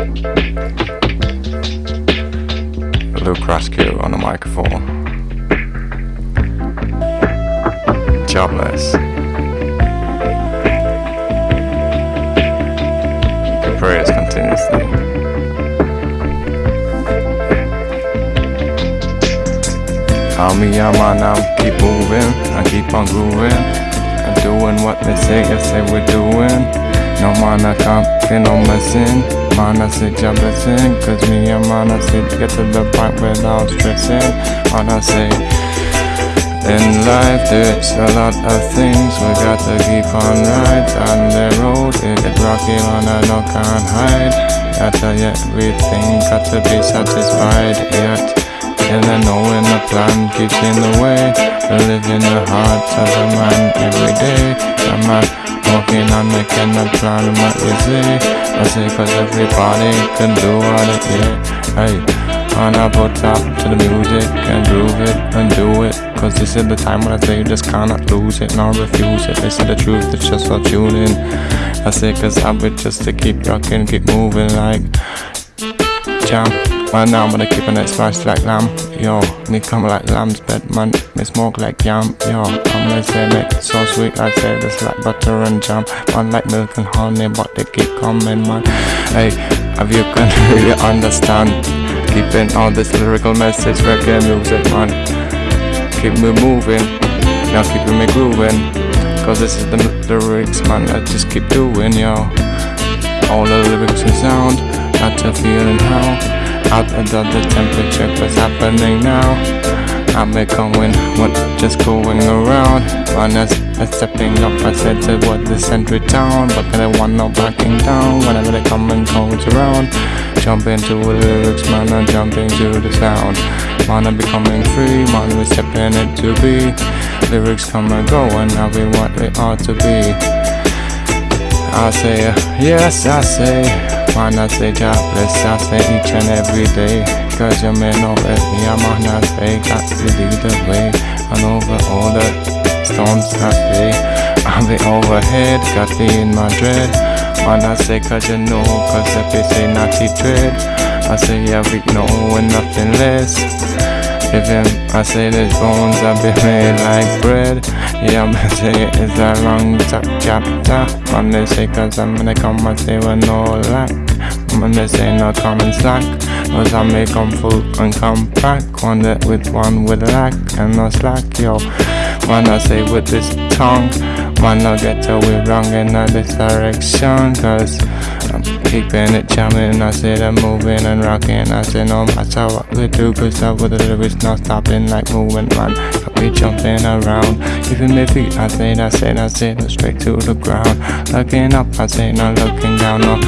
Luke Rascu on the microphone. Jobless. The prayers continuously. Homie, I'm on, i keep moving, I keep on grooving I'm doing what they say, yes they were doing No man, I can't be no messing I job blessing, cause me and I say get to the point without stressing. I say in life there's a lot of things we got to keep on right on the road. It get rocky, man, I no can't hide. Got to everything, got to be satisfied yet. And then when the plan keeps in the way To live in the hearts of a man every day A walking on making a plan what you say I say cause everybody can do what it is. Hey and I put up to the music and groove it and do it Cause this is the time when I say you just cannot lose it nor refuse it. They say the truth, it's just for tuning I say cause I would just to keep rocking, keep moving like Jam Man, now I'm gonna keep it spicy like lamb. Yo, me come like lamb's bed, man. Me smoke like yam. Yo, I'm gonna say make so sweet. I say this like butter and jam. Man, like milk and honey, but they keep coming, man. Hey, have you can really understand? Keeping all this lyrical message, reggae music, man. Keep me moving, now keeping me grooving. Cause this is the lyrics, man. I just keep doing, yo. All the lyrics and sound, got to feeling how out under the temperature what's happening now. I'm going what just going around. Man is stepping up I said to what the century town. But I want no backing down? Whenever they come and goes around. Jump into the lyrics man and jumping to the sound. Man I'm becoming free Man we're stepping it to be. Lyrics come and go and now we what they ought to be. I say uh, yes I say Man, I say jobless, I say each and every day. Cause your man over me, I'm on I say Got to lead the way. And over all the storms I say I'll be overhead, got me in my dread. Man, I say cause you know, cause say naughty dread. I say yeah, we know and nothing less If I say these bones I be made like bread. Yeah, I'm say it's a long chapter. Man, they say cause I'm gonna come and say with no lack. Man, they say no common slack. Cause I make come full and come back. One that with one with lack and no slack, yo. Man, I say with this tongue Man, I get we wrong in this direction Cause keeping it jamming. I said I'm moving and rocking. I said no matter what we do Cause I with the lyrics not stopping like moving man Got me jumping around. Keeping my feet I said, I said, I said, no straight to the ground. Looking up I said, not looking down no.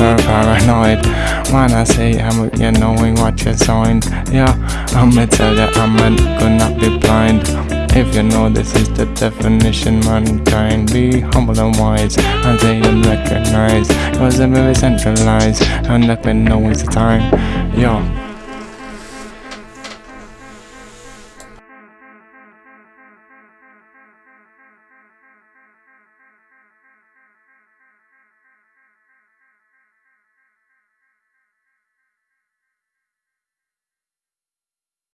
Paranoid. When I say I'm you knowing what you're saying Yeah, I'ma tell you I'm gonna be blind if you know this is the definition, mankind Be humble and wise, and they and recognize. Cause I'm very centralized, and let me know it's time. Yo